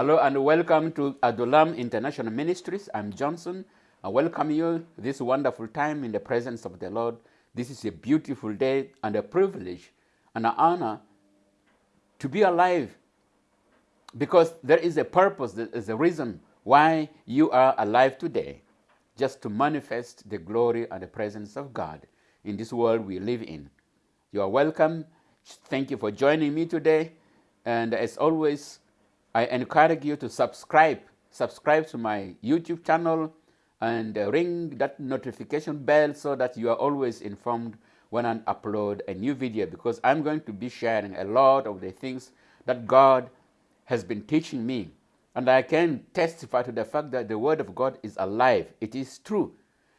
Hello and welcome to Adulam International Ministries. I'm Johnson. I welcome you this wonderful time in the presence of the Lord. This is a beautiful day and a privilege and an honor to be alive because there is a purpose, there is a reason why you are alive today, just to manifest the glory and the presence of God in this world we live in. You are welcome. Thank you for joining me today. And as always, I encourage you to subscribe. Subscribe to my YouTube channel and uh, ring that notification bell so that you are always informed when I upload a new video because I'm going to be sharing a lot of the things that God has been teaching me. And I can testify to the fact that the Word of God is alive. It is true.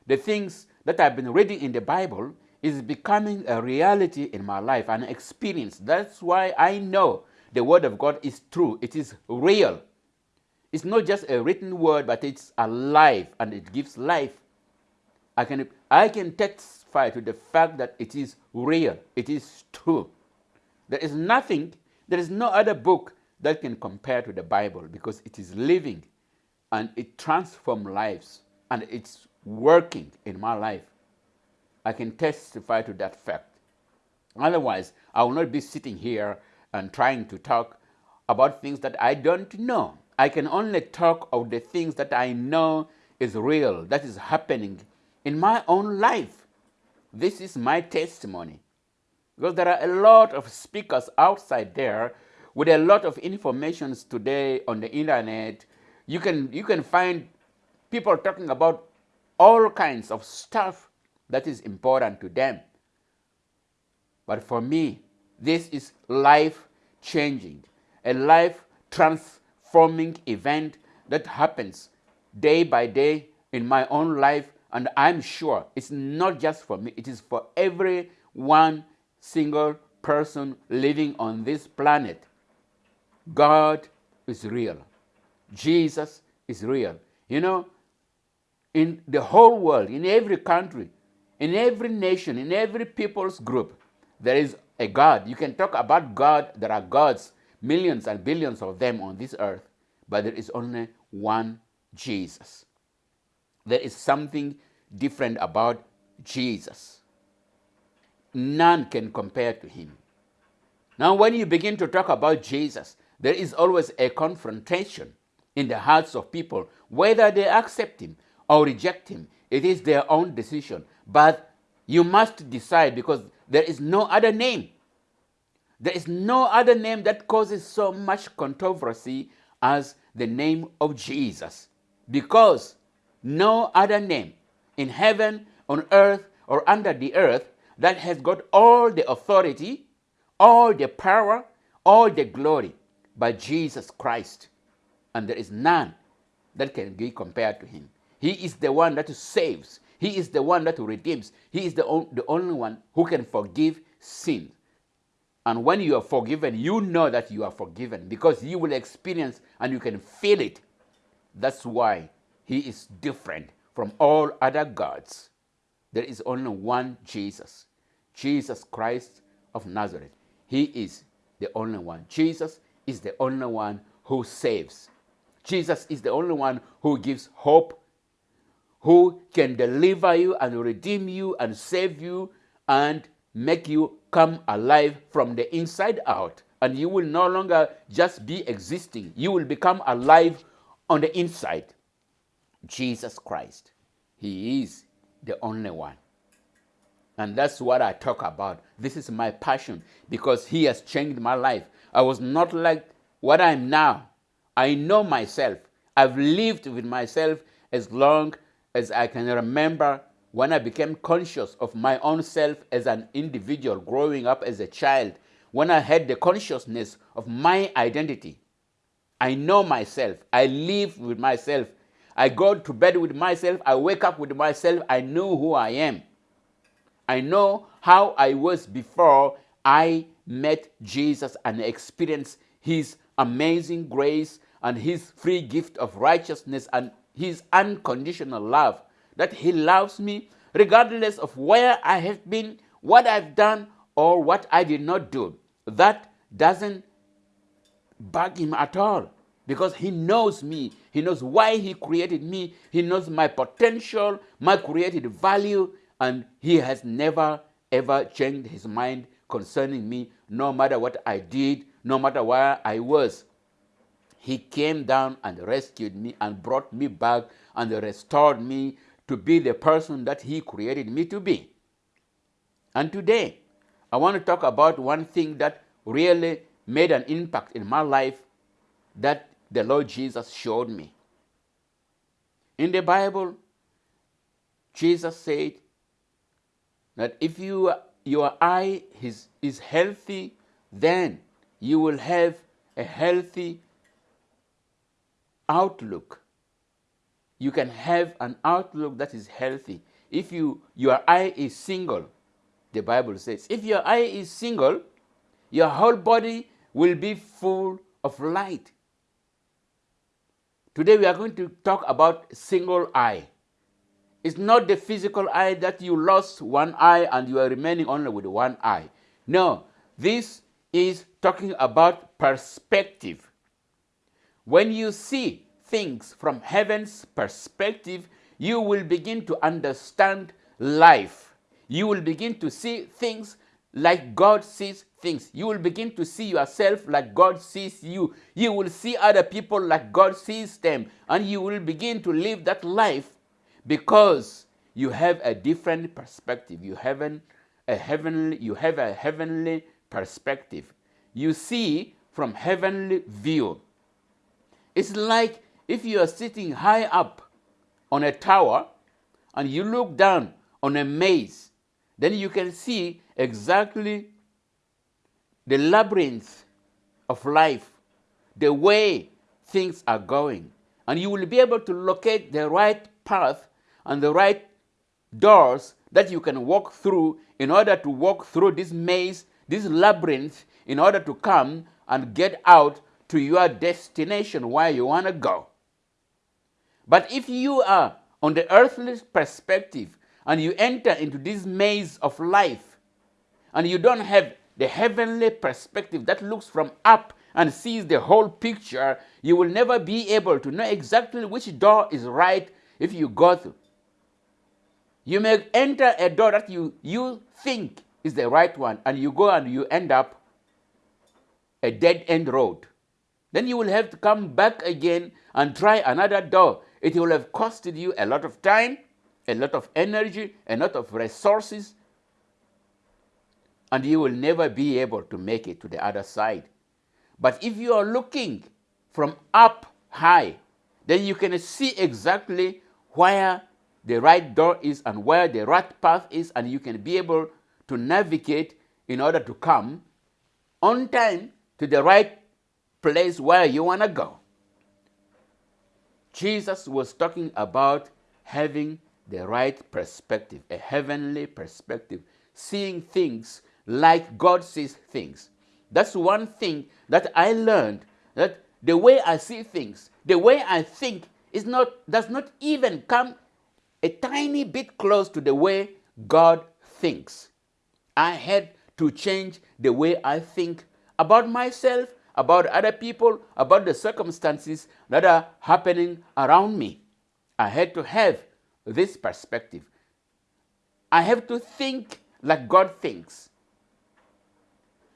The things that I've been reading in the Bible is becoming a reality in my life, an experience. That's why I know the Word of God is true. It is real. It's not just a written word, but it's alive and it gives life. I can, I can testify to the fact that it is real. It is true. There is nothing, there is no other book that can compare to the Bible because it is living and it transforms lives and it's working in my life. I can testify to that fact. Otherwise, I will not be sitting here and trying to talk about things that I don't know. I can only talk of the things that I know is real, that is happening in my own life. This is my testimony. Because there are a lot of speakers outside there with a lot of information today on the internet. You can, you can find people talking about all kinds of stuff that is important to them. But for me, this is life changing, a life transforming event that happens day by day in my own life. And I'm sure it's not just for me, it is for every one single person living on this planet. God is real. Jesus is real. You know, in the whole world, in every country, in every nation, in every people's group, there is a God. You can talk about God. There are gods, millions and billions of them on this earth, but there is only one Jesus. There is something different about Jesus. None can compare to him. Now, when you begin to talk about Jesus, there is always a confrontation in the hearts of people, whether they accept him or reject him. It is their own decision. But you must decide because there is no other name. There is no other name that causes so much controversy as the name of Jesus. Because no other name in heaven, on earth, or under the earth that has got all the authority, all the power, all the glory but Jesus Christ. And there is none that can be compared to him. He is the one that saves. He is the one that redeems. He is the, on, the only one who can forgive sin. And when you are forgiven, you know that you are forgiven because you will experience and you can feel it. That's why he is different from all other gods. There is only one Jesus, Jesus Christ of Nazareth. He is the only one. Jesus is the only one who saves. Jesus is the only one who gives hope who can deliver you and redeem you and save you and make you come alive from the inside out. And you will no longer just be existing, you will become alive on the inside. Jesus Christ. He is the only one. And that's what I talk about. This is my passion because He has changed my life. I was not like what I'm now. I know myself. I've lived with myself as long as I can remember when I became conscious of my own self as an individual growing up as a child, when I had the consciousness of my identity. I know myself. I live with myself. I go to bed with myself. I wake up with myself. I know who I am. I know how I was before I met Jesus and experienced his amazing grace and his free gift of righteousness and his unconditional love, that he loves me regardless of where I have been, what I've done, or what I did not do. That doesn't bug him at all. because he knows me. He knows why he created me. He knows my potential, my created value, and he has never ever changed his mind concerning me, no matter what I did, no matter where I was. He came down and rescued me and brought me back and restored me to be the person that he created me to be. And today, I want to talk about one thing that really made an impact in my life that the Lord Jesus showed me. In the Bible, Jesus said that if you, your eye is, is healthy, then you will have a healthy outlook. You can have an outlook that is healthy. If you, your eye is single, the Bible says, if your eye is single, your whole body will be full of light. Today we are going to talk about single eye. It's not the physical eye that you lost one eye and you are remaining only with one eye. No, this is talking about perspective. When you see things from heaven's perspective, you will begin to understand life. You will begin to see things like God sees things. You will begin to see yourself like God sees you. You will see other people like God sees them. And you will begin to live that life because you have a different perspective. You have a heavenly, you have a heavenly perspective. You see from heavenly view. It's like if you are sitting high up on a tower and you look down on a maze, then you can see exactly the labyrinth of life, the way things are going. And you will be able to locate the right path and the right doors that you can walk through in order to walk through this maze, this labyrinth, in order to come and get out to your destination where you want to go. But if you are on the earthly perspective and you enter into this maze of life and you don't have the heavenly perspective that looks from up and sees the whole picture, you will never be able to know exactly which door is right if you go through. You may enter a door that you, you think is the right one, and you go and you end up a dead end road. Then you will have to come back again and try another door. It will have costed you a lot of time, a lot of energy, a lot of resources, and you will never be able to make it to the other side. But if you are looking from up high, then you can see exactly where the right door is and where the right path is, and you can be able to navigate in order to come on time to the right place where you want to go. Jesus was talking about having the right perspective, a heavenly perspective, seeing things like God sees things. That's one thing that I learned that the way I see things, the way I think is not does not even come a tiny bit close to the way God thinks. I had to change the way I think about myself, about other people, about the circumstances that are happening around me. I had to have this perspective. I have to think like God thinks.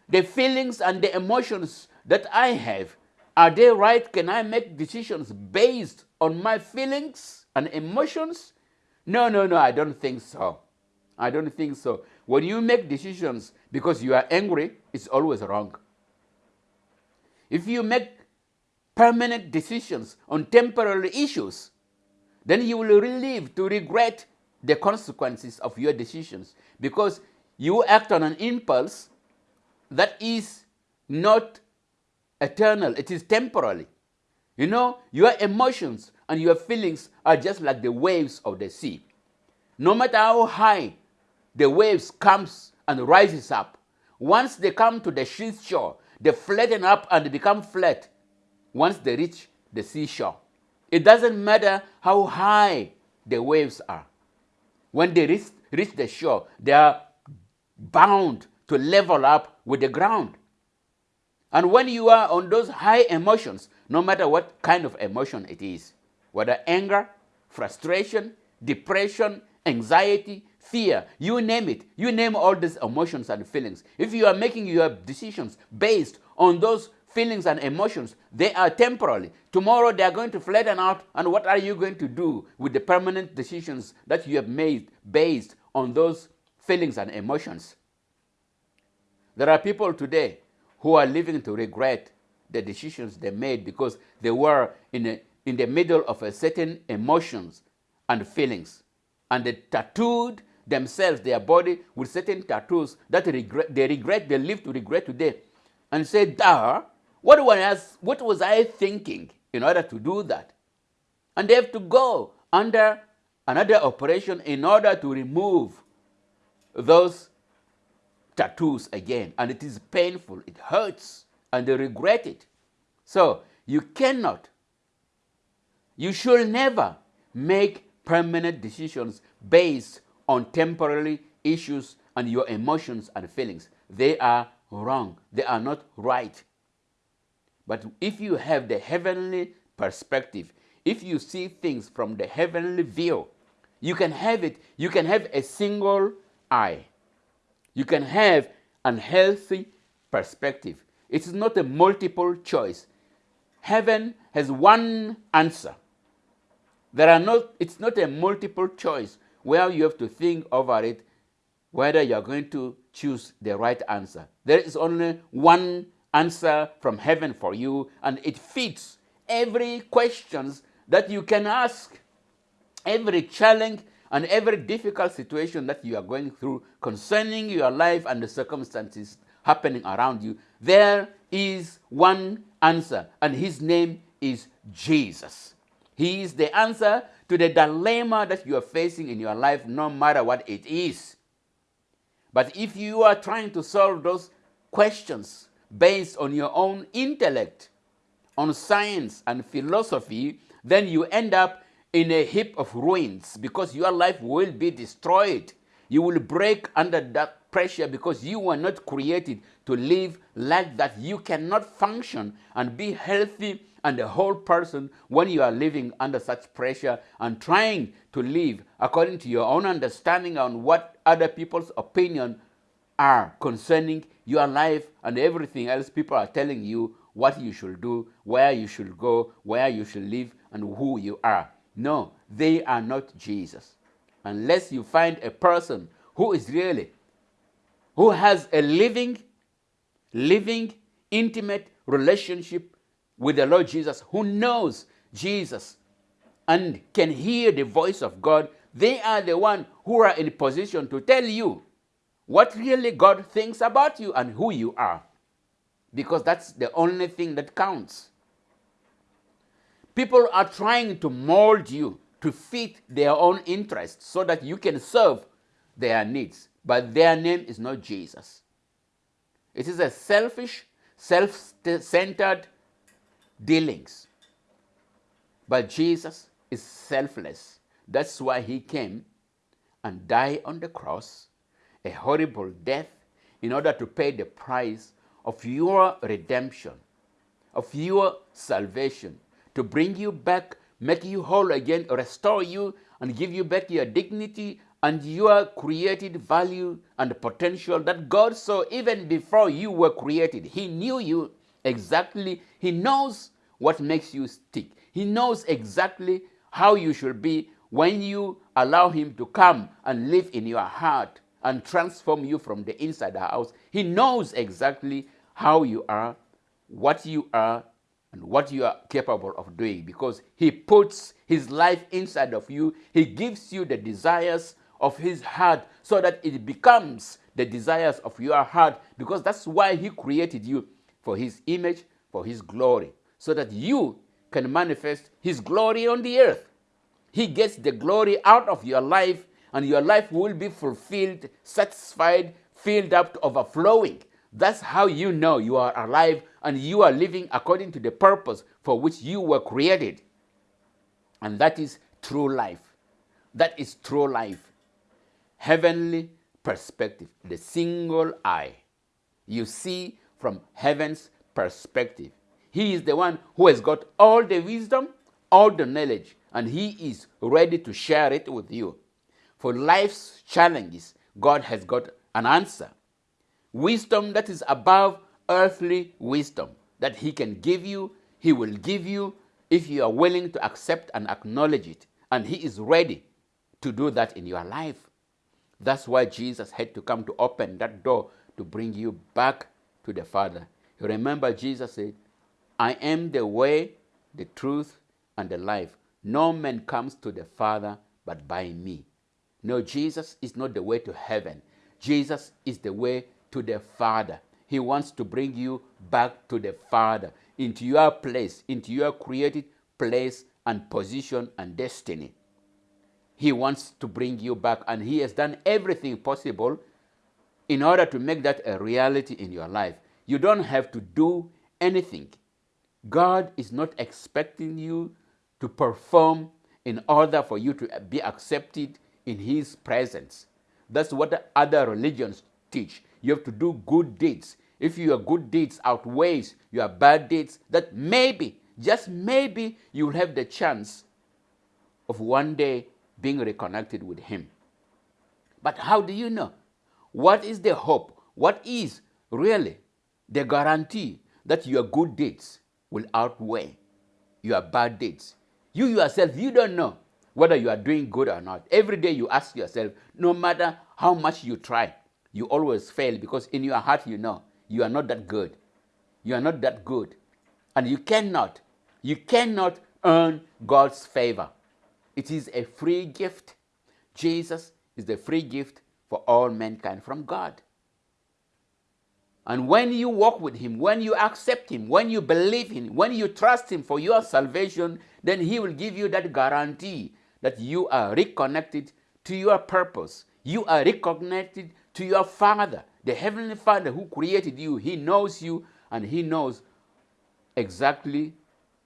The feelings and the emotions that I have, are they right? Can I make decisions based on my feelings and emotions? No, no, no, I don't think so. I don't think so. When you make decisions because you are angry, it's always wrong. If you make permanent decisions on temporary issues, then you will live to regret the consequences of your decisions because you act on an impulse that is not eternal, it is temporary. You know, your emotions and your feelings are just like the waves of the sea. No matter how high the waves comes and rises up, once they come to the seashore, they flatten up and they become flat once they reach the seashore. It doesn't matter how high the waves are. When they reach, reach the shore, they are bound to level up with the ground. And when you are on those high emotions, no matter what kind of emotion it is, whether anger, frustration, depression, anxiety, fear, you name it. You name all these emotions and feelings. If you are making your decisions based on those feelings and emotions, they are temporary. Tomorrow they are going to flatten out, and what are you going to do with the permanent decisions that you have made based on those feelings and emotions? There are people today who are living to regret the decisions they made because they were in, a, in the middle of a certain emotions and feelings. And they tattooed themselves, their body, with certain tattoos that regret, they regret, they live to regret today. And say, Duh, what was, what was I thinking in order to do that? And they have to go under another operation in order to remove those tattoos again. And it is painful, it hurts, and they regret it. So you cannot, you should never make permanent decisions based on temporary issues and your emotions and feelings. They are wrong. They are not right. But if you have the heavenly perspective, if you see things from the heavenly view, you can have it, you can have a single eye. You can have an healthy perspective. It is not a multiple choice. Heaven has one answer. There are not, it's not a multiple choice where you have to think over it whether you're going to choose the right answer. There is only one answer from heaven for you, and it fits every questions that you can ask, every challenge and every difficult situation that you are going through concerning your life and the circumstances happening around you. There is one answer, and his name is Jesus. He is the answer to the dilemma that you are facing in your life, no matter what it is. But if you are trying to solve those questions based on your own intellect, on science and philosophy, then you end up in a heap of ruins because your life will be destroyed. You will break under that pressure because you were not created to live like that. You cannot function and be healthy and a whole person when you are living under such pressure and trying to live according to your own understanding on what other people's opinion are concerning your life and everything else people are telling you what you should do, where you should go, where you should live, and who you are. No, they are not Jesus. Unless you find a person who is really, who has a living, living, intimate relationship with the Lord Jesus, who knows Jesus and can hear the voice of God, they are the one who are in position to tell you what really God thinks about you and who you are. Because that's the only thing that counts. People are trying to mold you to fit their own interests so that you can serve their needs. But their name is not Jesus. It is a selfish, self centered dealings. But Jesus is selfless. That's why he came and died on the cross, a horrible death, in order to pay the price of your redemption, of your salvation, to bring you back, make you whole again, restore you, and give you back your dignity and your created value and potential that God saw even before you were created. He knew you exactly. He knows what makes you stick. He knows exactly how you should be when you allow Him to come and live in your heart and transform you from the inside out. He knows exactly how you are, what you are, and what you are capable of doing because He puts His life inside of you. He gives you the desires of His heart so that it becomes the desires of your heart because that's why He created you for His image, for His glory so that you can manifest His glory on the earth. He gets the glory out of your life, and your life will be fulfilled, satisfied, filled up to overflowing. That's how you know you are alive and you are living according to the purpose for which you were created. And that is true life. That is true life. Heavenly perspective, the single eye. You see from heaven's perspective. He is the one who has got all the wisdom, all the knowledge, and He is ready to share it with you. For life's challenges, God has got an answer. Wisdom that is above earthly wisdom that He can give you, He will give you if you are willing to accept and acknowledge it. And He is ready to do that in your life. That's why Jesus had to come to open that door to bring you back to the Father. You remember, Jesus said, I am the way, the truth, and the life. No man comes to the Father but by me. No, Jesus is not the way to heaven. Jesus is the way to the Father. He wants to bring you back to the Father, into your place, into your created place and position and destiny. He wants to bring you back, and He has done everything possible in order to make that a reality in your life. You don't have to do anything. God is not expecting you to perform in order for you to be accepted in His presence. That's what other religions teach. You have to do good deeds. If your good deeds outweighs your bad deeds, that maybe, just maybe, you will have the chance of one day being reconnected with Him. But how do you know? What is the hope? What is really the guarantee that your good deeds will outweigh your bad deeds? You yourself, you don't know whether you are doing good or not. Every day you ask yourself, no matter how much you try, you always fail because in your heart you know you are not that good. You are not that good. And you cannot, you cannot earn God's favor. It is a free gift. Jesus is the free gift for all mankind from God. And when you walk with Him, when you accept Him, when you believe Him, when you trust Him for your salvation, then He will give you that guarantee that you are reconnected to your purpose. You are reconnected to your Father, the Heavenly Father who created you. He knows you and He knows exactly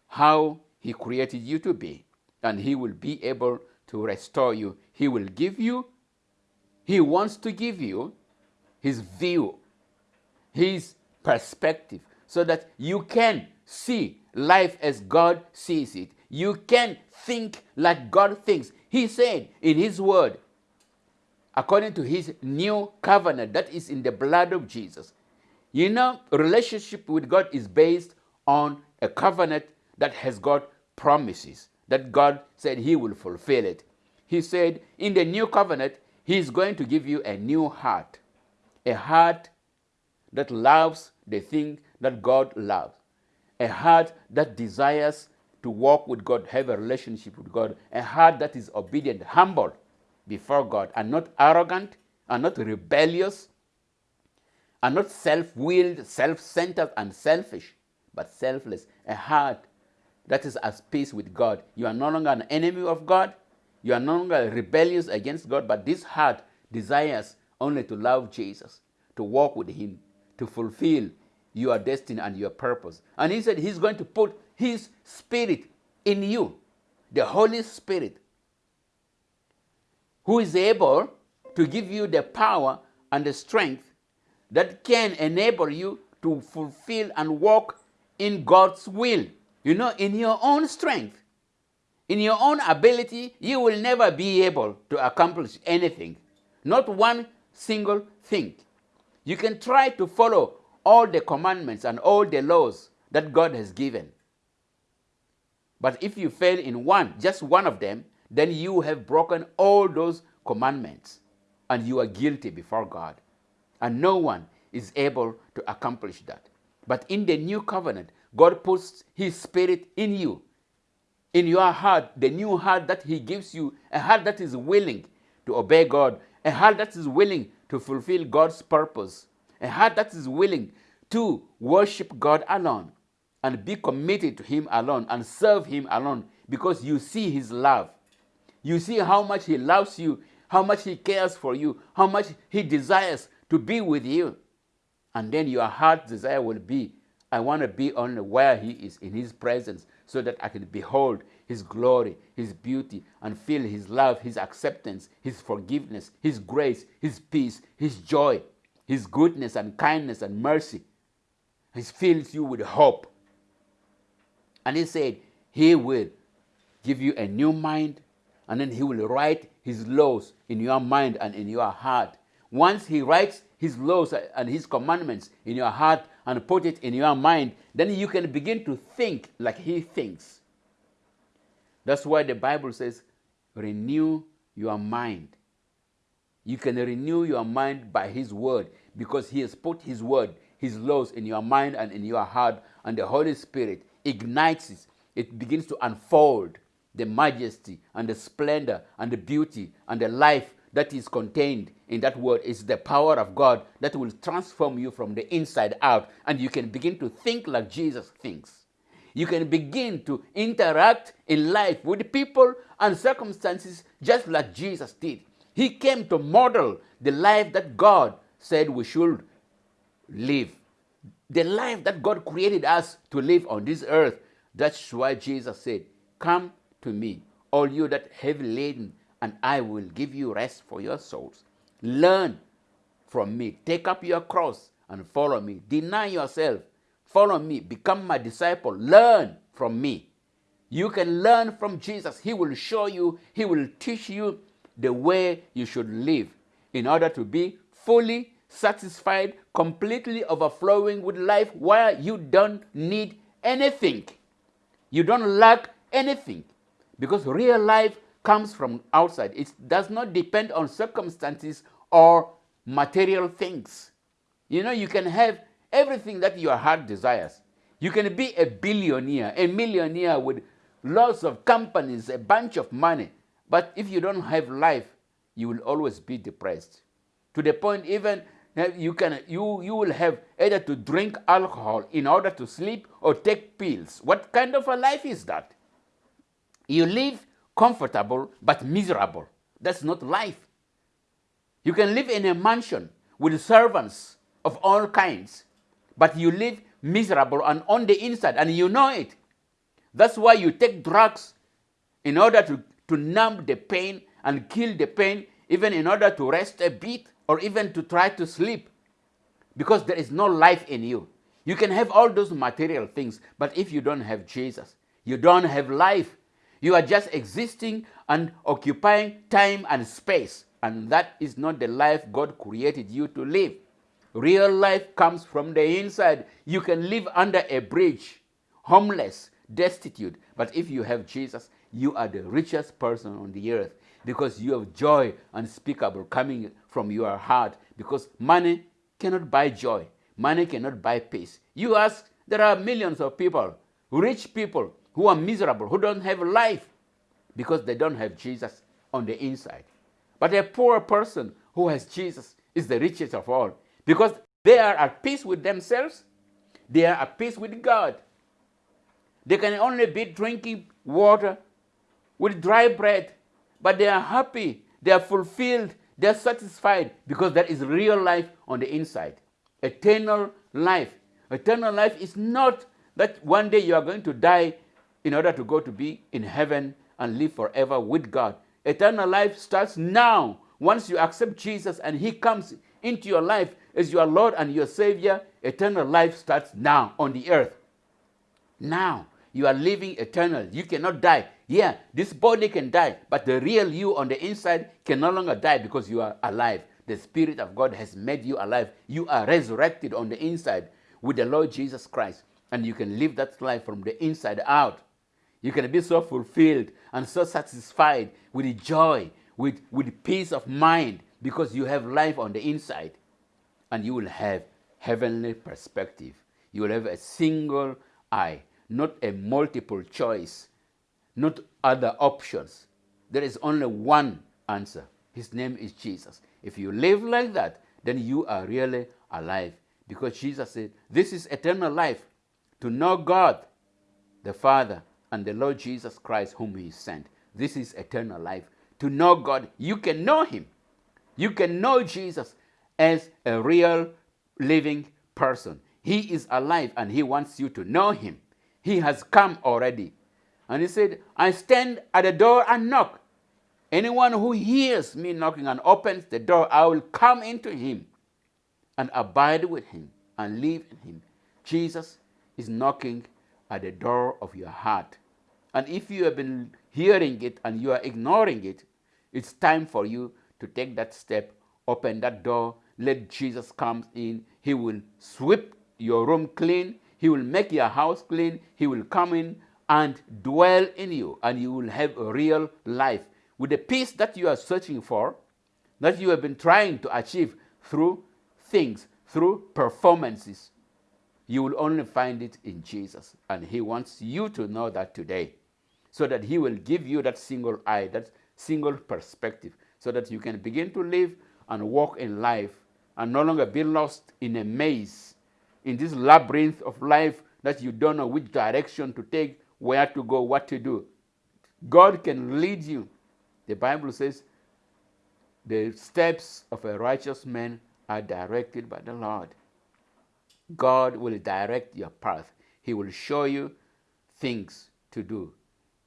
how He created you to be. And He will be able to restore you. He will give you he wants to give you his view, his perspective, so that you can see life as God sees it. You can think like God thinks. He said in his word, according to his new covenant that is in the blood of Jesus. You know, relationship with God is based on a covenant that has got promises that God said he will fulfill it. He said in the new covenant, He's going to give you a new heart, a heart that loves the thing that God loves, a heart that desires to walk with God, have a relationship with God, a heart that is obedient, humble before God, and not arrogant, and not rebellious, and not self willed, self centered, and selfish, but selfless, a heart that is at peace with God. You are no longer an enemy of God, you are no longer rebellious against God, but this heart desires only to love Jesus, to walk with Him, to fulfill your destiny and your purpose. And He said He's going to put His Spirit in you, the Holy Spirit, who is able to give you the power and the strength that can enable you to fulfill and walk in God's will. You know, in your own strength, in your own ability, you will never be able to accomplish anything, not one single thing. You can try to follow all the commandments and all the laws that God has given. But if you fail in one, just one of them, then you have broken all those commandments and you are guilty before God. And no one is able to accomplish that. But in the new covenant, God puts His Spirit in you in your heart, the new heart that He gives you, a heart that is willing to obey God, a heart that is willing to fulfill God's purpose, a heart that is willing to worship God alone and be committed to Him alone and serve Him alone because you see His love. You see how much He loves you, how much He cares for you, how much He desires to be with you. And then your heart's desire will be I want to be only where He is in His presence so that I can behold His glory, His beauty, and feel His love, His acceptance, His forgiveness, His grace, His peace, His joy, His goodness and kindness and mercy. He fills you with hope. And he said, He will give you a new mind, and then he will write his laws in your mind and in your heart. Once he writes his laws and his commandments in your heart and put it in your mind, then you can begin to think like he thinks. That's why the Bible says, renew your mind. You can renew your mind by his word because he has put his word, his laws in your mind and in your heart, and the Holy Spirit ignites it. It begins to unfold the majesty and the splendor and the beauty and the life that is contained in that word is the power of God that will transform you from the inside out, and you can begin to think like Jesus thinks. You can begin to interact in life with people and circumstances just like Jesus did. He came to model the life that God said we should live. The life that God created us to live on this earth. That's why Jesus said, Come to me, all you that heavy laden and I will give you rest for your souls. Learn from me. Take up your cross and follow me. Deny yourself. Follow me. Become my disciple. Learn from me. You can learn from Jesus. He will show you, He will teach you the way you should live in order to be fully satisfied, completely overflowing with life where you don't need anything. You don't lack anything because real life comes from outside. It does not depend on circumstances or material things. You know, you can have everything that your heart desires. You can be a billionaire, a millionaire with lots of companies, a bunch of money. But if you don't have life, you will always be depressed. To the point even you can you you will have either to drink alcohol in order to sleep or take pills. What kind of a life is that? You live comfortable but miserable. That's not life. You can live in a mansion with servants of all kinds, but you live miserable and on the inside, and you know it. That's why you take drugs in order to, to numb the pain and kill the pain, even in order to rest a bit or even to try to sleep, because there is no life in you. You can have all those material things, but if you don't have Jesus, you don't have life. You are just existing and occupying time and space. And that is not the life God created you to live. Real life comes from the inside. You can live under a bridge, homeless, destitute. But if you have Jesus, you are the richest person on the earth because you have joy unspeakable coming from your heart because money cannot buy joy. Money cannot buy peace. You ask, there are millions of people, rich people, who are miserable, who don't have life because they don't have Jesus on the inside. But a poor person who has Jesus is the richest of all because they are at peace with themselves, they are at peace with God. They can only be drinking water with dry bread, but they are happy, they are fulfilled, they are satisfied because there is real life on the inside. Eternal life. Eternal life is not that one day you are going to die in order to go to be in heaven and live forever with God. Eternal life starts now. Once you accept Jesus and He comes into your life as your Lord and your Savior, eternal life starts now on the earth. Now you are living eternal. You cannot die. Yeah, this body can die, but the real you on the inside can no longer die because you are alive. The Spirit of God has made you alive. You are resurrected on the inside with the Lord Jesus Christ, and you can live that life from the inside out. You can be so fulfilled and so satisfied with joy, with, with peace of mind, because you have life on the inside. And you will have heavenly perspective. You will have a single eye, not a multiple choice, not other options. There is only one answer. His name is Jesus. If you live like that, then you are really alive. Because Jesus said, This is eternal life to know God, the Father, and the Lord Jesus Christ, whom He sent. This is eternal life. To know God, you can know Him. You can know Jesus as a real living person. He is alive and He wants you to know Him. He has come already. And He said, I stand at the door and knock. Anyone who hears me knocking and opens the door, I will come into him and abide with him and live in him. Jesus is knocking at the door of your heart. And if you have been hearing it and you are ignoring it, it's time for you to take that step, open that door, let Jesus come in. He will sweep your room clean. He will make your house clean. He will come in and dwell in you, and you will have a real life with the peace that you are searching for, that you have been trying to achieve through things, through performances. You will only find it in Jesus. And He wants you to know that today, so that He will give you that single eye, that single perspective, so that you can begin to live and walk in life and no longer be lost in a maze, in this labyrinth of life that you don't know which direction to take, where to go, what to do. God can lead you. The Bible says the steps of a righteous man are directed by the Lord. God will direct your path. He will show you things to do.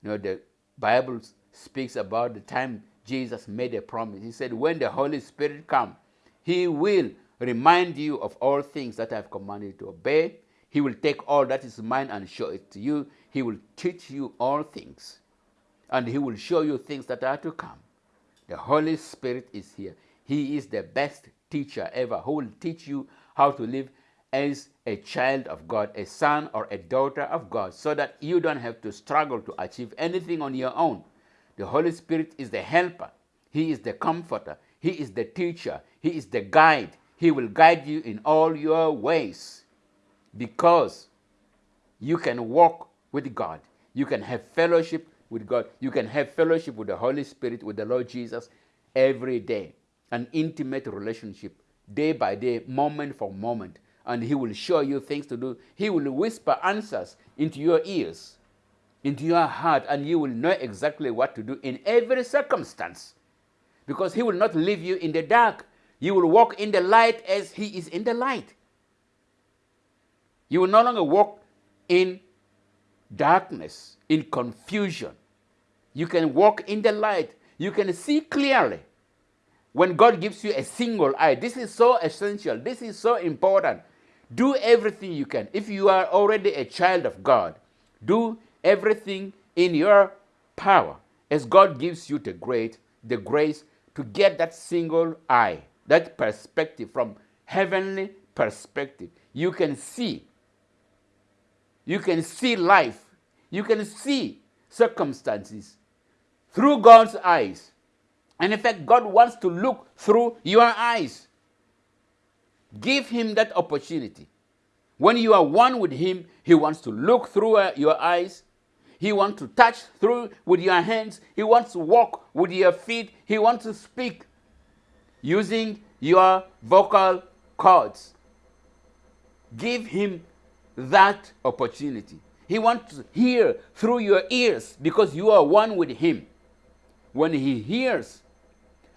You know, the Bible speaks about the time Jesus made a promise. He said, When the Holy Spirit comes, He will remind you of all things that I have commanded you to obey. He will take all that is mine and show it to you. He will teach you all things. And He will show you things that are to come. The Holy Spirit is here. He is the best teacher ever who will teach you how to live as a child of God, a son or a daughter of God, so that you don't have to struggle to achieve anything on your own. The Holy Spirit is the helper, He is the comforter, He is the teacher, He is the guide. He will guide you in all your ways because you can walk with God. You can have fellowship with God. You can have fellowship with the Holy Spirit, with the Lord Jesus every day. An intimate relationship, day by day, moment for moment. And He will show you things to do. He will whisper answers into your ears into your heart and you will know exactly what to do in every circumstance. Because he will not leave you in the dark. You will walk in the light as he is in the light. You will no longer walk in darkness, in confusion. You can walk in the light. You can see clearly. When God gives you a single eye, this is so essential. This is so important. Do everything you can. If you are already a child of God, do everything in your power as God gives you the great the grace to get that single eye, that perspective from heavenly perspective. You can see. You can see life. You can see circumstances through God's eyes. And in fact, God wants to look through your eyes. Give Him that opportunity. When you are one with Him, He wants to look through uh, your eyes he wants to touch through with your hands. He wants to walk with your feet. He wants to speak using your vocal cords. Give him that opportunity. He wants to hear through your ears because you are one with him. When he hears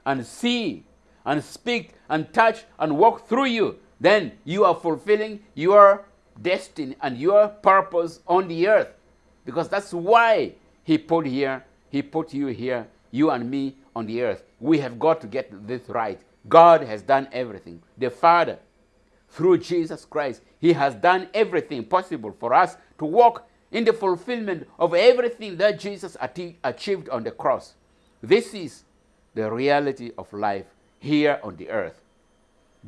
and see and speak and touch and walk through you, then you are fulfilling your destiny and your purpose on the earth because that's why he put here, he put you here, you and me on the earth. We have got to get this right. God has done everything. The Father, through Jesus Christ, he has done everything possible for us to walk in the fulfillment of everything that Jesus achieved on the cross. This is the reality of life here on the earth.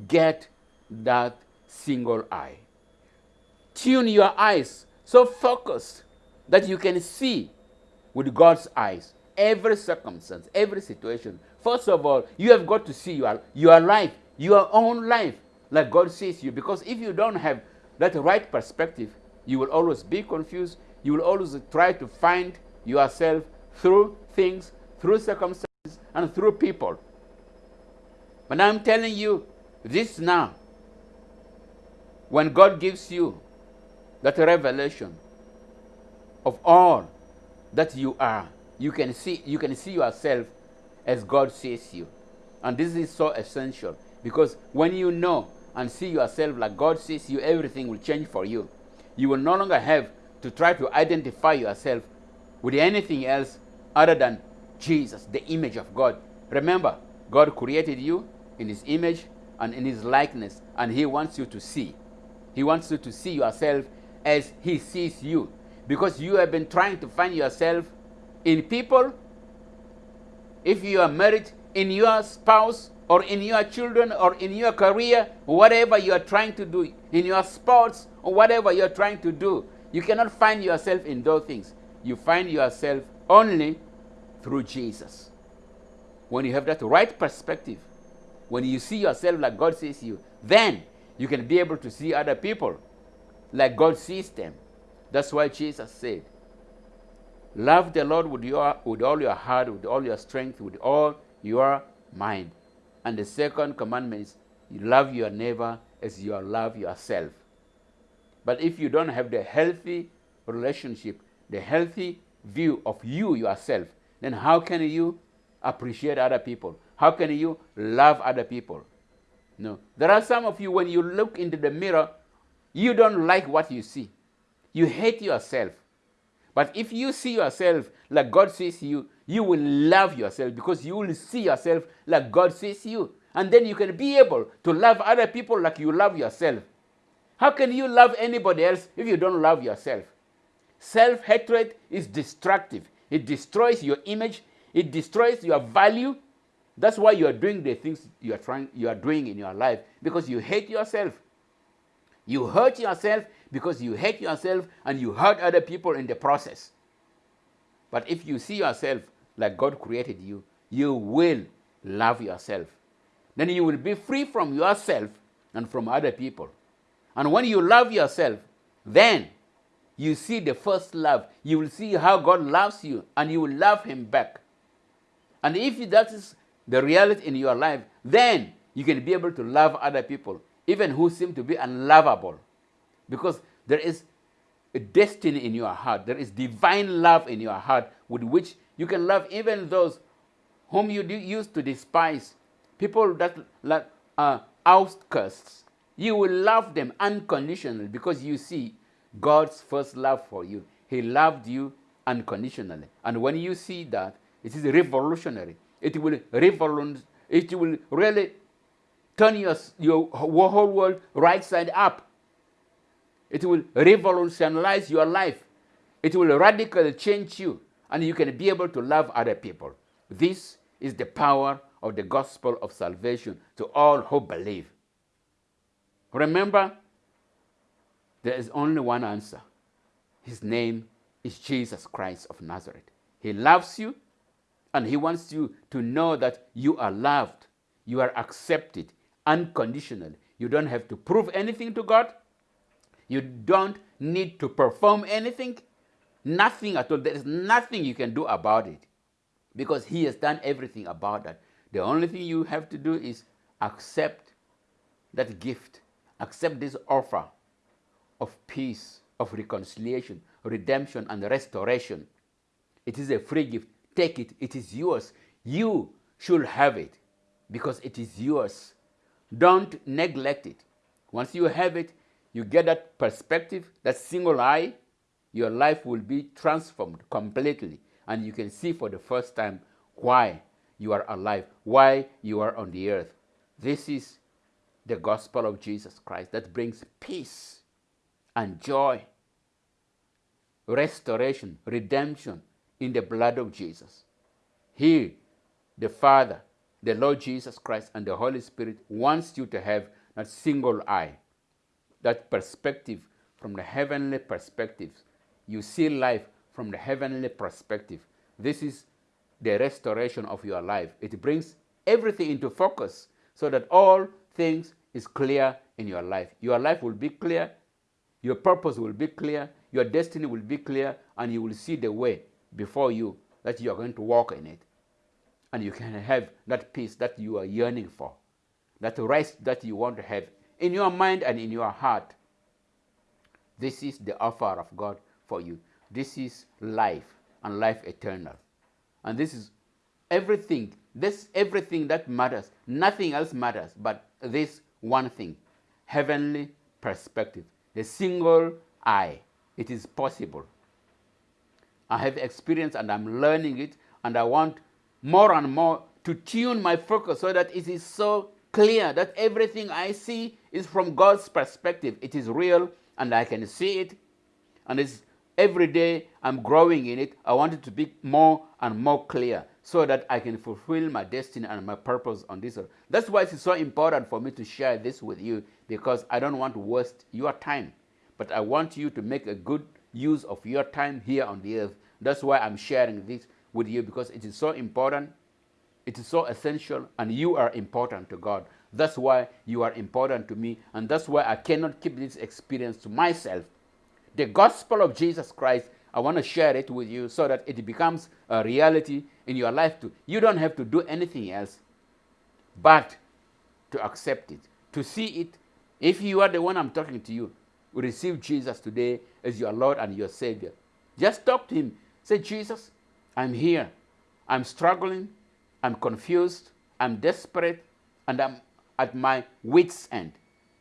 Get that single eye. Tune your eyes so focused that you can see with God's eyes every circumstance, every situation. First of all, you have got to see your, your life, your own life, like God sees you. Because if you don't have that right perspective, you will always be confused. You will always try to find yourself through things, through circumstances, and through people. But I'm telling you this now. When God gives you that revelation, of all that you are. You can see you can see yourself as God sees you. And this is so essential because when you know and see yourself like God sees you, everything will change for you. You will no longer have to try to identify yourself with anything else other than Jesus, the image of God. Remember, God created you in his image and in his likeness, and he wants you to see. He wants you to see yourself as he sees you. because you have been trying to find yourself in people, if you are married, in your spouse, or in your children, or in your career, whatever you are trying to do, in your sports, or whatever you are trying to do, you cannot find yourself in those things. You find yourself only through Jesus. When you have that right perspective, when you see yourself like God sees you, then you can be able to see other people like God sees them. That's why Jesus said, Love the Lord with, your, with all your heart, with all your strength, with all your mind. And the second commandment is, you love your neighbor as you love yourself. But if you don't have the healthy relationship, the healthy view of you yourself, then how can you appreciate other people? How can you love other people? No. There are some of you, when you look into the mirror, you don't like what you see. You hate yourself. But if you see yourself like God sees you, you will love yourself because you will see yourself like God sees you. And then you can be able to love other people like you love yourself. How can you love anybody else if you don't love yourself? Self hatred is destructive, it destroys your image, it destroys your value. That's why you are doing the things you are trying you are doing in your life because you hate yourself. You hurt yourself because you hate yourself and you hurt other people in the process. But if you see yourself like God created you, you will love yourself. Then you will be free from yourself and from other people. And when you love yourself, then you see the first love. You will see how God loves you and you will love Him back. And if that is the reality in your life, then you can be able to love other people, even who seem to be unlovable. Because there is a destiny in your heart, there is divine love in your heart with which you can love even those whom you used to despise, people that are outcasts. You will love them unconditionally because you see God's first love for you. He loved you unconditionally. And when you see that, it is revolutionary. It will revolutionize. It will really turn your, your whole world right side up. It will revolutionize your life. It will radically change you, and you can be able to love other people. This is the power of the gospel of salvation to all who believe. Remember, there is only one answer. His name is Jesus Christ of Nazareth. He loves you and He wants you to know that you are loved, you are accepted unconditionally. You don't have to prove anything to God. You don't need to perform anything. Nothing at all. There is nothing you can do about it because He has done everything about that. The only thing you have to do is accept that gift, accept this offer of peace, of reconciliation, redemption, and restoration. It is a free gift. Take it, it is yours. You should have it because it is yours. Don't neglect it. Once you have it, you get that perspective, that single eye, your life will be transformed completely. And you can see for the first time why you are alive, why you are on the earth. This is the gospel of Jesus Christ that brings peace and joy, restoration, redemption, in the blood of Jesus. He, the Father, the Lord Jesus Christ, and the Holy Spirit wants you to have that single eye, that perspective from the heavenly perspective. You see life from the heavenly perspective. This is the restoration of your life. It brings everything into focus so that all things is clear in your life. Your life will be clear, your purpose will be clear, your destiny will be clear, and you will see the way before you that you are going to walk in it. And you can have that peace that you are yearning for, that rest that you want to have in your mind and in your heart. This is the offer of God for you. This is life and life eternal. And this is everything, this everything that matters. Nothing else matters but this one thing heavenly perspective, The single eye. It is possible. I have experience and I'm learning it, and I want more and more to tune my focus so that it is so clear that everything I see is from God's perspective. It is real, and I can see it, and it's every day I'm growing in it. I want it to be more and more clear so that I can fulfill my destiny and my purpose on this earth. That's why it's so important for me to share this with you because I don't want to waste your time. But I want you to make a good use of your time here on the earth. That's why I'm sharing this with you because it is so important, it is so essential, and you are important to God. That's why you are important to me, and that's why I cannot keep this experience to myself. The gospel of Jesus Christ, I want to share it with you so that it becomes a reality in your life too. You don't have to do anything else but to accept it, to see it. If you are the one I'm talking to you, receive Jesus today as your Lord and your Savior. Just talk to Him. Say, Jesus, I'm here. I'm struggling. I'm confused. I'm desperate. And I'm at my wits' end.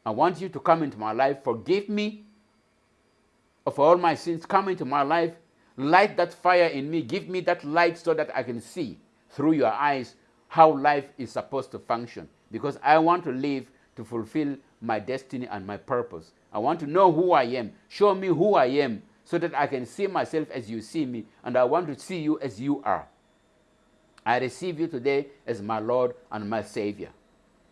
I want you to come into my life. Forgive me of all my sins. Come into my life. Light that fire in me. Give me that light so that I can see through your eyes how life is supposed to function. Because I want to live to fulfill my destiny and my purpose. I want to know who I am. Show me who I am so that I can see myself as you see me, and I want to see you as you are. I receive you today as my Lord and my Savior.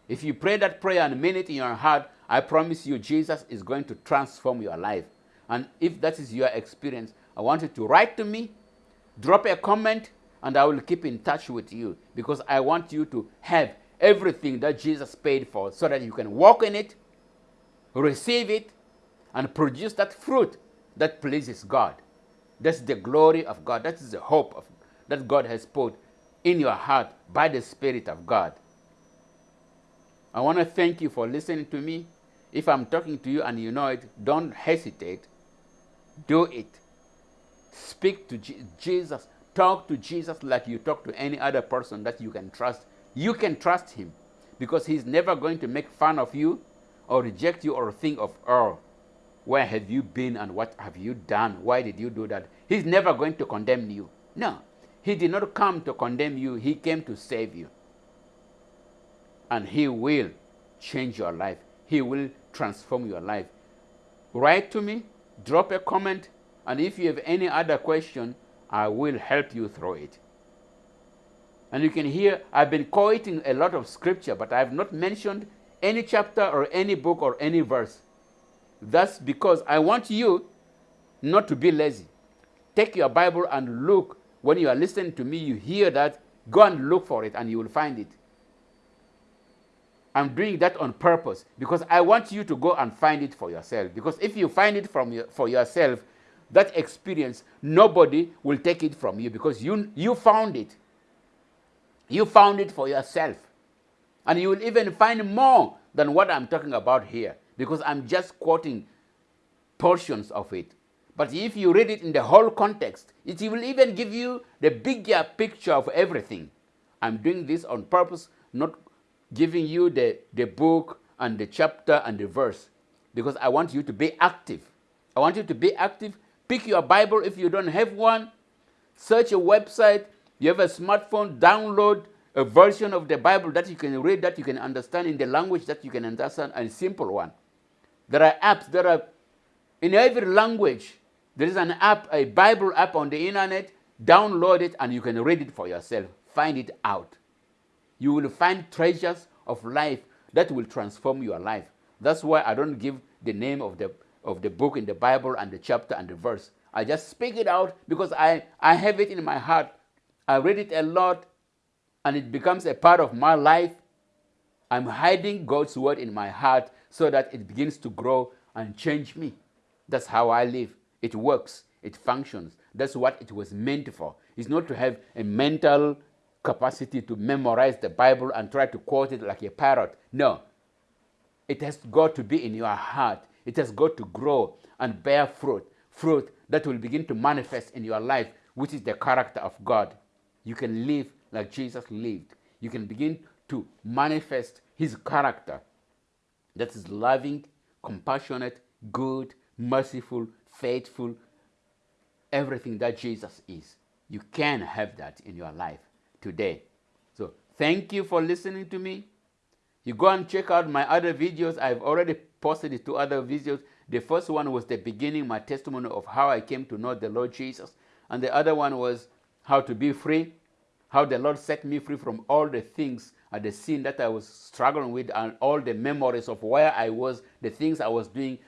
If you pray that prayer and mean it in your heart, I promise you Jesus is going to transform your life. And if that is your experience, I want you to write to me, drop a comment, and I will keep in touch with you because I want you to have everything that Jesus paid for so that you can walk in it, receive it, and produce that fruit that pleases God. That's the glory of God. That is the hope of, that God has put in your heart by the Spirit of God. I want to thank you for listening to me. If I'm talking to you and you know it, don't hesitate. Do it. Speak to Je Jesus. Talk to Jesus like you talk to any other person that you can trust. You can trust him because he's never going to make fun of you or reject you or think of, oh, where have you been and what have you done? Why did you do that? He's never going to condemn you. No, he did not come to condemn you. He came to save you and He will change your life. He will transform your life. Write to me, drop a comment, and if you have any other question, I will help you through it. And you can hear I've been quoting a lot of scripture, but I have not mentioned any chapter or any book or any verse. That's because I want you not to be lazy. Take your Bible and look. When you are listening to me, you hear that, go and look for it and you will find it. I'm doing that on purpose because I want you to go and find it for yourself. Because if you find it from your, for yourself, that experience, nobody will take it from you because you, you found it. You found it for yourself. And you will even find more than what I'm talking about here because I'm just quoting portions of it. But if you read it in the whole context, it will even give you the bigger picture of everything. I'm doing this on purpose, not giving you the, the book and the chapter and the verse because I want you to be active. I want you to be active. Pick your Bible if you don't have one. Search a website. You have a smartphone, download a version of the Bible that you can read, that you can understand in the language that you can understand, and simple one. There are apps that are in every language. There is an app, a Bible app on the internet. Download it and you can read it for yourself. Find it out you will find treasures of life that will transform your life. That's why I don't give the name of the, of the book in the Bible and the chapter and the verse. I just speak it out because I, I have it in my heart. I read it a lot and it becomes a part of my life. I'm hiding God's word in my heart so that it begins to grow and change me. That's how I live. It works, it functions. That's what it was meant for. It's not to have a mental capacity to memorize the Bible and try to quote it like a parrot. No. It has got to be in your heart. It has got to grow and bear fruit, fruit that will begin to manifest in your life, which is the character of God. You can live like Jesus lived. You can begin to manifest his character that is loving, compassionate, good, merciful, faithful, everything that Jesus is. You can have that in your life today. So thank you for listening to me. You go and check out my other videos. I've already posted two other videos. The first one was the beginning, my testimony of how I came to know the Lord Jesus. And the other one was how to be free, how the Lord set me free from all the things and the sin that I was struggling with, and all the memories of where I was, the things I was doing,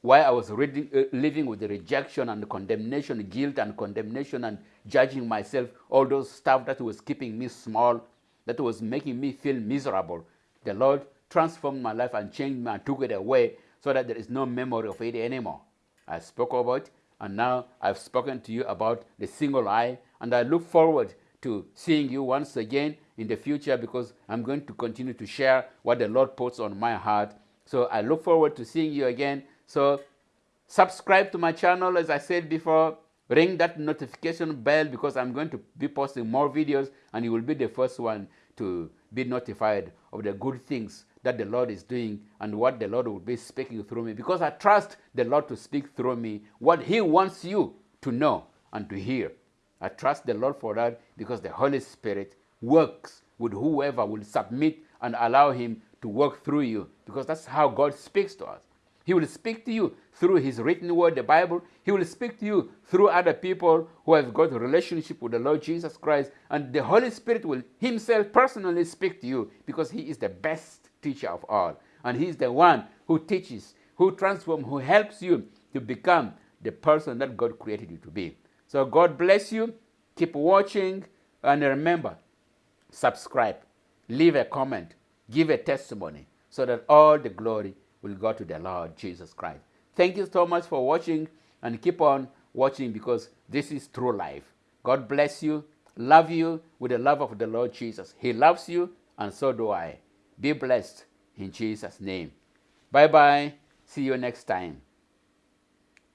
why I was reading, uh, living with the rejection and the condemnation, guilt and condemnation, and judging myself, all those stuff that was keeping me small, that was making me feel miserable. The Lord transformed my life and changed me and took it away so that there is no memory of it anymore. I spoke about and now I've spoken to you about the single eye, and I look forward to seeing you once again in the future because I'm going to continue to share what the Lord puts on my heart. So I look forward to seeing you again. So subscribe to my channel, as I said before. Ring that notification bell because I'm going to be posting more videos and you will be the first one to be notified of the good things that the Lord is doing and what the Lord will be speaking through me because I trust the Lord to speak through me what He wants you to know and to hear. I trust the Lord for that because the Holy Spirit works with whoever will submit and allow Him to work through you because that's how God speaks to us. He will speak to you through His written word, the Bible. He will speak to you through other people who have got a relationship with the Lord Jesus Christ. And the Holy Spirit will Himself personally speak to you because He is the best teacher of all. And He is the one who teaches, who transforms, who helps you to become the person that God created you to be. So God bless you. Keep watching. And remember, subscribe, leave a comment, give a testimony so that all the glory will go to the Lord Jesus Christ. Thank you so much for watching and keep on watching because this is true life. God bless you. Love you with the love of the Lord Jesus. He loves you and so do I. Be blessed in Jesus' name. Bye bye. See you next time.